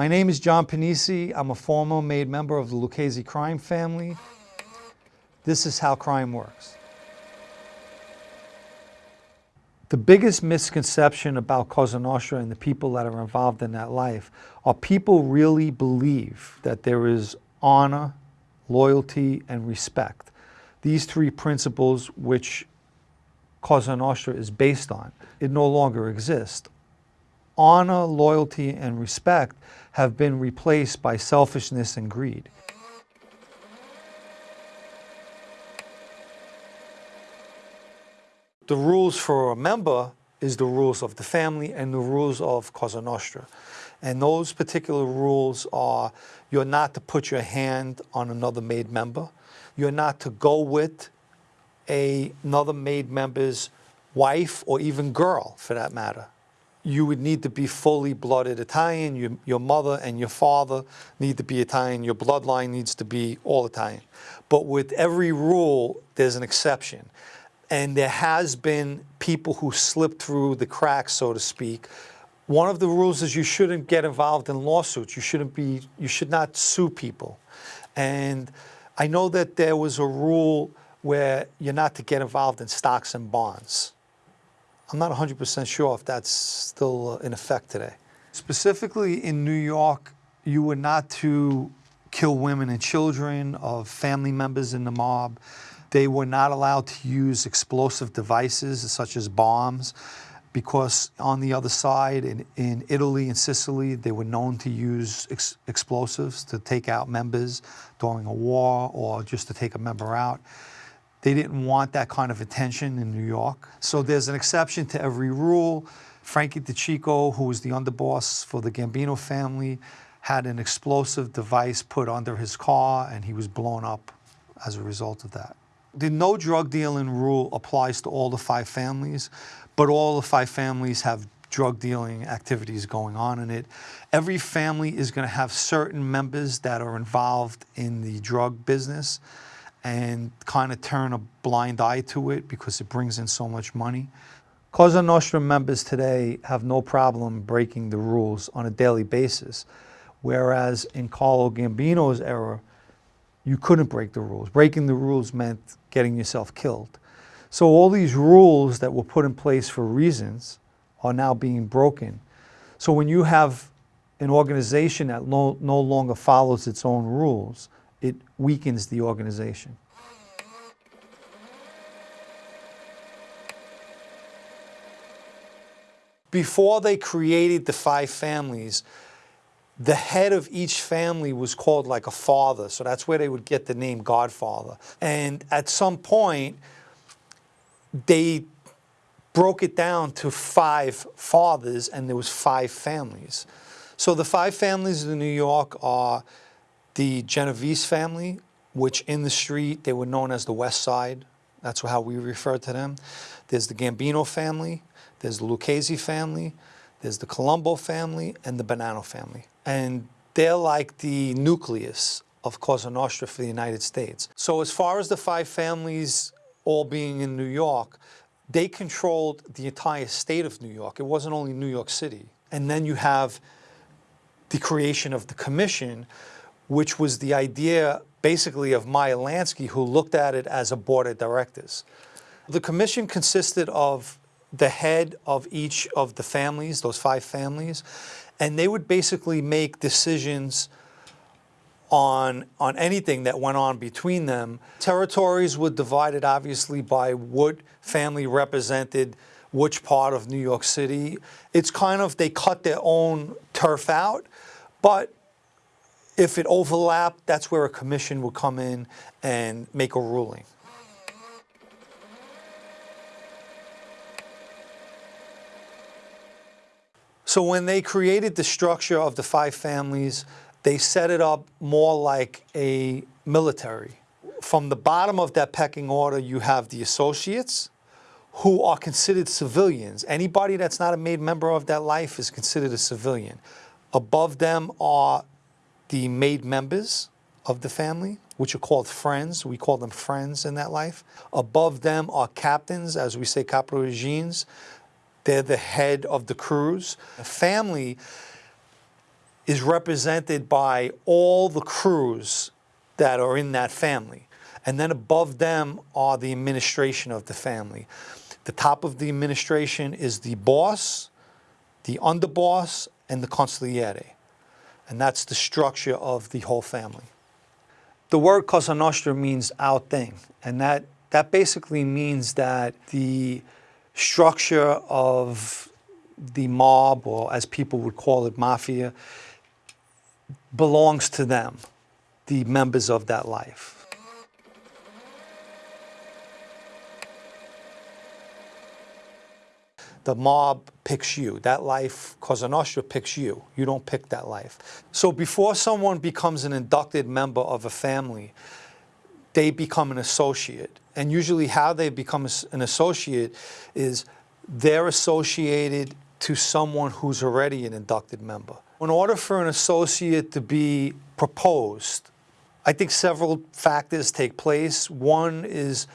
My name is John Pennisi. I'm a former made member of the Lucchese crime family. This is how crime works. The biggest misconception about Cosa Nostra and the people that are involved in that life are people really believe that there is honor, loyalty, and respect. These three principles which Cosa Nostra is based on, it no longer exists. Honor, loyalty, and respect have been replaced by selfishness and greed. The rules for a member is the rules of the family and the rules of Cosa Nostra. And those particular rules are you're not to put your hand on another made member. You're not to go with a, another made member's wife or even girl for that matter. You would need to be fully blooded Italian. Your, your mother and your father need to be Italian. Your bloodline needs to be all Italian. But with every rule, there's an exception. And there has been people who slipped through the cracks, so to speak, one of the rules is you shouldn't get involved in lawsuits. You shouldn't be, you should not sue people. And I know that there was a rule where you're not to get involved in stocks and bonds. I'm not 100% sure if that's still uh, in effect today. Specifically in New York, you were not to kill women and children of family members in the mob. They were not allowed to use explosive devices such as bombs because on the other side, in, in Italy and Sicily, they were known to use ex explosives to take out members during a war or just to take a member out. They didn't want that kind of attention in New York. So there's an exception to every rule. Frankie DeCicco, who was the underboss for the Gambino family, had an explosive device put under his car and he was blown up as a result of that. The no drug dealing rule applies to all the five families, but all the five families have drug dealing activities going on in it. Every family is going to have certain members that are involved in the drug business and kind of turn a blind eye to it because it brings in so much money. Cosa Nostra members today have no problem breaking the rules on a daily basis, whereas in Carlo Gambino's era, you couldn't break the rules. Breaking the rules meant getting yourself killed. So all these rules that were put in place for reasons are now being broken. So when you have an organization that no, no longer follows its own rules, it weakens the organization. Before they created the five families, the head of each family was called like a father. So that's where they would get the name Godfather. And at some point, they broke it down to five fathers and there was five families. So the five families in New York are the Genovese family, which in the street, they were known as the West Side. That's how we refer to them. There's the Gambino family, there's the Lucchese family, there's the Colombo family, and the Bonanno family and they're like the nucleus of Cosa Nostra for the United States. So as far as the five families all being in New York, they controlled the entire state of New York. It wasn't only New York City. And then you have the creation of the commission, which was the idea basically of Meyer Lansky, who looked at it as a board of directors. The commission consisted of the head of each of the families, those five families, and they would basically make decisions on, on anything that went on between them. Territories were divided obviously by what family represented which part of New York City. It's kind of, they cut their own turf out, but if it overlapped, that's where a commission would come in and make a ruling. So when they created the structure of the five families, they set it up more like a military. From the bottom of that pecking order, you have the associates, who are considered civilians. Anybody that's not a made member of that life is considered a civilian. Above them are the made members of the family, which are called friends. We call them friends in that life. Above them are captains, as we say, caporegimes. They're the head of the crews. A family is represented by all the crews that are in that family. And then above them are the administration of the family. The top of the administration is the boss, the underboss, and the consigliere. And that's the structure of the whole family. The word Cosa Nostra means our thing, and that, that basically means that the structure of the mob, or as people would call it, mafia, belongs to them, the members of that life. The mob picks you. That life, Cosa Nostra picks you. You don't pick that life. So before someone becomes an inducted member of a family, they become an associate. And usually how they become an associate is they're associated to someone who's already an inducted member. In order for an associate to be proposed, I think several factors take place. One is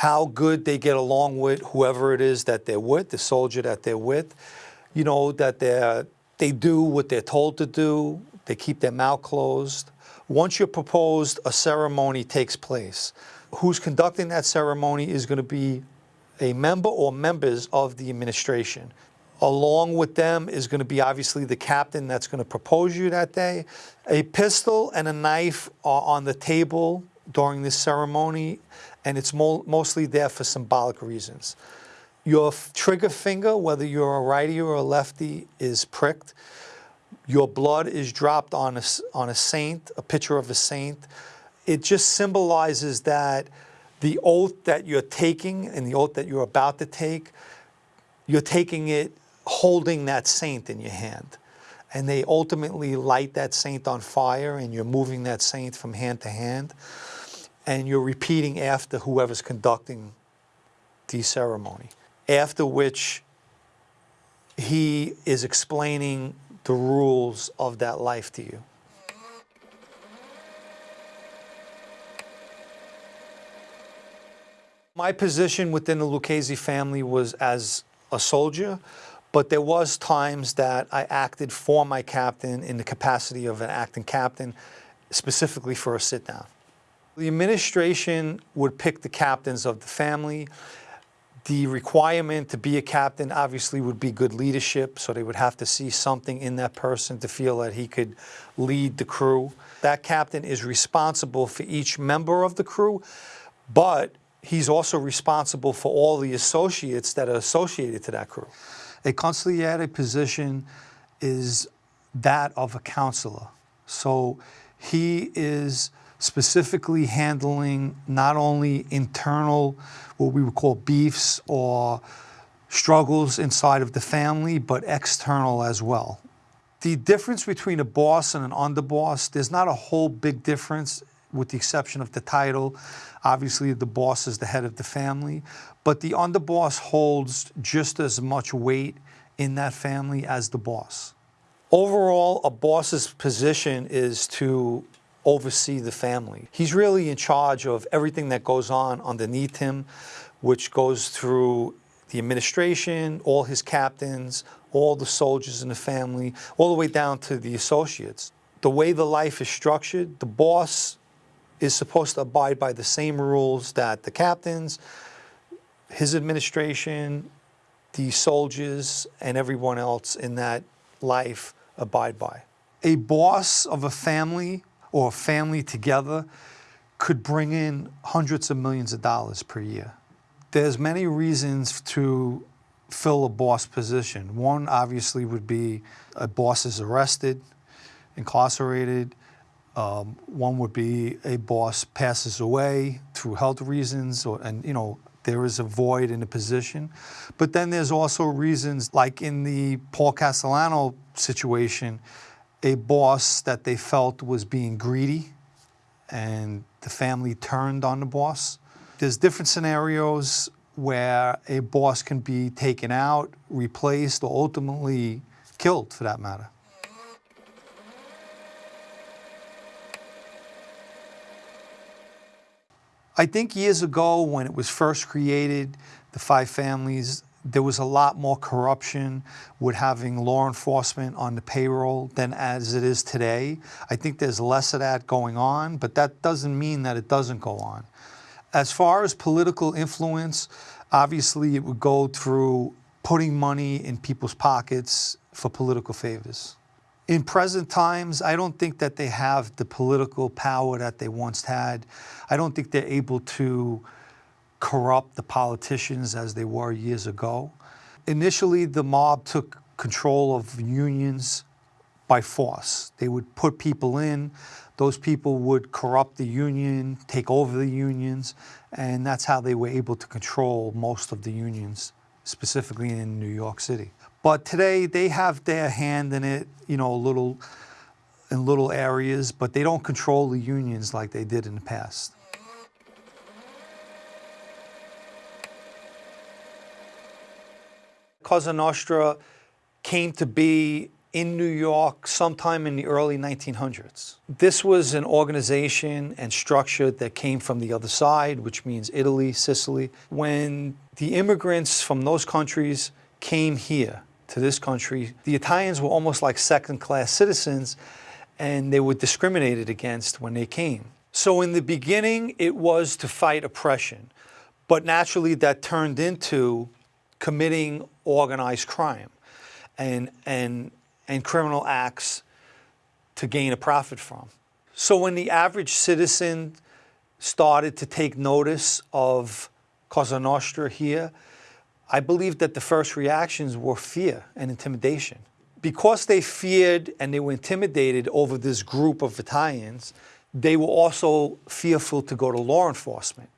how good they get along with whoever it is that they're with, the soldier that they're with. You know, that they they do what they're told to do. They keep their mouth closed. Once you're proposed, a ceremony takes place. Who's conducting that ceremony is going to be a member or members of the administration. Along with them is going to be obviously the captain that's going to propose you that day. A pistol and a knife are on the table during this ceremony, and it's mo mostly there for symbolic reasons. Your trigger finger, whether you're a righty or a lefty, is pricked. Your blood is dropped on a, on a saint, a picture of a saint. It just symbolizes that the oath that you're taking and the oath that you're about to take, you're taking it holding that saint in your hand. And they ultimately light that saint on fire and you're moving that saint from hand to hand and you're repeating after whoever's conducting the ceremony, after which he is explaining the rules of that life to you. My position within the Lucchese family was as a soldier, but there was times that I acted for my captain in the capacity of an acting captain, specifically for a sit-down. The administration would pick the captains of the family. The requirement to be a captain obviously would be good leadership, so they would have to see something in that person to feel that he could lead the crew. That captain is responsible for each member of the crew, but he's also responsible for all the associates that are associated to that crew. A consigliere position is that of a counselor. So he is specifically handling not only internal, what we would call beefs or struggles inside of the family, but external as well. The difference between a boss and an underboss, there's not a whole big difference with the exception of the title. Obviously, the boss is the head of the family, but the underboss holds just as much weight in that family as the boss. Overall, a boss's position is to oversee the family. He's really in charge of everything that goes on underneath him, which goes through the administration, all his captains, all the soldiers in the family, all the way down to the associates. The way the life is structured, the boss is supposed to abide by the same rules that the captains, his administration, the soldiers, and everyone else in that life abide by. A boss of a family or a family together could bring in hundreds of millions of dollars per year. There's many reasons to fill a boss position. One obviously would be a boss is arrested, incarcerated. Um, one would be a boss passes away through health reasons, or, and you know there is a void in the position. But then there's also reasons like in the Paul Castellano situation, a boss that they felt was being greedy and the family turned on the boss. There's different scenarios where a boss can be taken out, replaced, or ultimately killed for that matter. I think years ago when it was first created, the five families, there was a lot more corruption with having law enforcement on the payroll than as it is today. I think there's less of that going on, but that doesn't mean that it doesn't go on. As far as political influence, obviously it would go through putting money in people's pockets for political favors. In present times, I don't think that they have the political power that they once had. I don't think they're able to corrupt the politicians as they were years ago. Initially, the mob took control of unions by force. They would put people in, those people would corrupt the union, take over the unions, and that's how they were able to control most of the unions, specifically in New York City. But today they have their hand in it, you know, a little in little areas, but they don't control the unions like they did in the past. Cosa Nostra came to be in New York sometime in the early 1900s. This was an organization and structure that came from the other side, which means Italy, Sicily. When the immigrants from those countries came here to this country, the Italians were almost like second-class citizens and they were discriminated against when they came. So in the beginning, it was to fight oppression, but naturally that turned into committing organized crime and, and, and criminal acts to gain a profit from. So when the average citizen started to take notice of Cosa Nostra here, I believe that the first reactions were fear and intimidation. Because they feared and they were intimidated over this group of Italians, they were also fearful to go to law enforcement.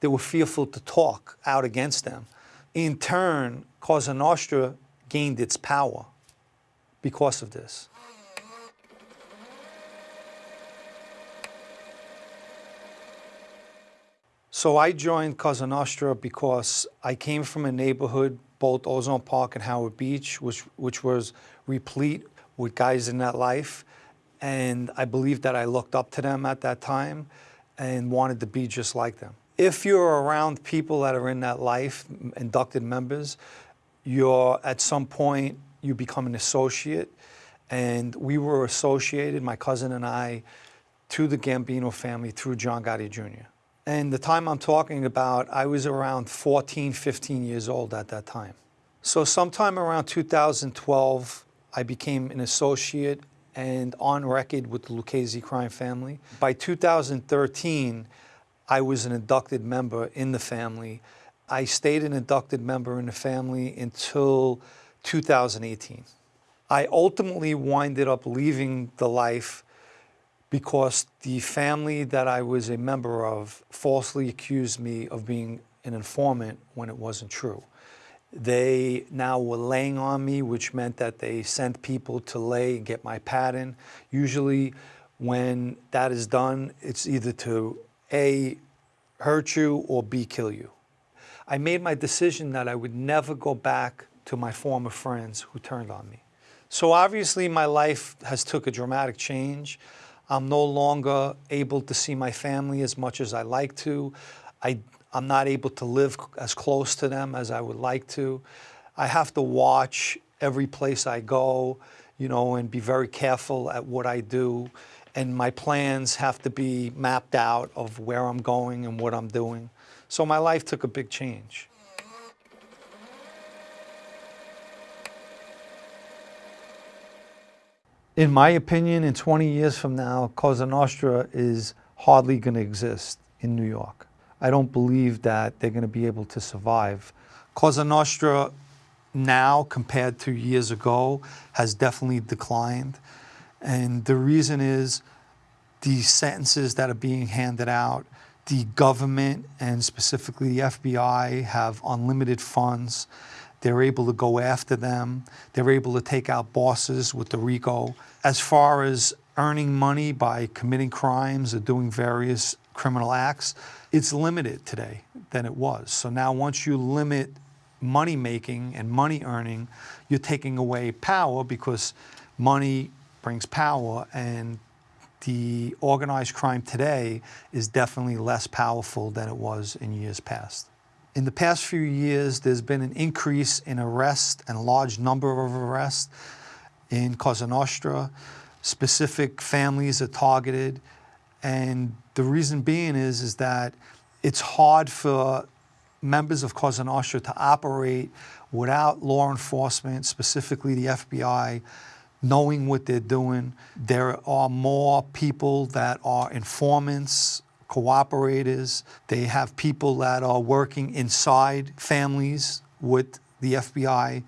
They were fearful to talk out against them. In turn, Nostra gained its power because of this. So I joined Cosa Nostra because I came from a neighborhood, both Ozone Park and Howard Beach, which, which was replete with guys in that life. And I believed that I looked up to them at that time and wanted to be just like them. If you're around people that are in that life, inducted members, you're at some point, you become an associate. And we were associated, my cousin and I, to the Gambino family through John Gotti Jr. And the time I'm talking about, I was around 14, 15 years old at that time. So sometime around 2012, I became an associate and on record with the Lucchese crime family. By 2013, I was an inducted member in the family. I stayed an inducted member in the family until 2018. I ultimately winded up leaving the life because the family that I was a member of falsely accused me of being an informant when it wasn't true. They now were laying on me, which meant that they sent people to lay and get my pattern. Usually when that is done, it's either to a, hurt you or B, kill you. I made my decision that I would never go back to my former friends who turned on me. So obviously my life has took a dramatic change. I'm no longer able to see my family as much as I like to. I, I'm not able to live as close to them as I would like to. I have to watch every place I go, you know, and be very careful at what I do and my plans have to be mapped out of where I'm going and what I'm doing. So my life took a big change. In my opinion, in 20 years from now, Cosa Nostra is hardly going to exist in New York. I don't believe that they're going to be able to survive. Cosa Nostra now, compared to years ago, has definitely declined. And the reason is the sentences that are being handed out, the government and specifically the FBI have unlimited funds. They're able to go after them. They're able to take out bosses with the RICO. As far as earning money by committing crimes or doing various criminal acts, it's limited today than it was. So now once you limit money making and money earning, you're taking away power because money brings power and the organized crime today is definitely less powerful than it was in years past. In the past few years, there's been an increase in arrests and a large number of arrests in Cosa Nostra. Specific families are targeted. And the reason being is, is that it's hard for members of Cosa Nostra to operate without law enforcement, specifically the FBI, knowing what they're doing. There are more people that are informants, cooperators. They have people that are working inside families with the FBI,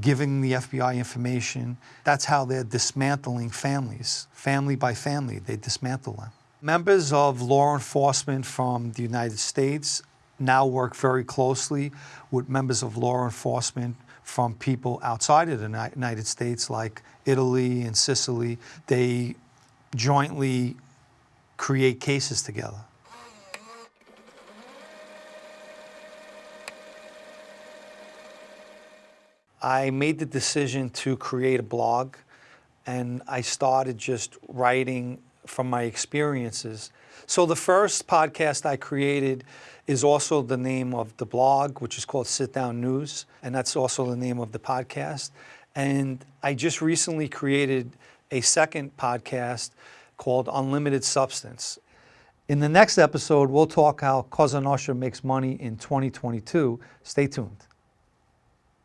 giving the FBI information. That's how they're dismantling families, family by family, they dismantle them. Members of law enforcement from the United States now work very closely with members of law enforcement from people outside of the United States, like Italy and Sicily. They jointly create cases together. I made the decision to create a blog and I started just writing from my experiences. So the first podcast I created is also the name of the blog, which is called Sit Down News, and that's also the name of the podcast. And I just recently created a second podcast called Unlimited Substance. In the next episode, we'll talk how Cosa Nostra makes money in 2022. Stay tuned.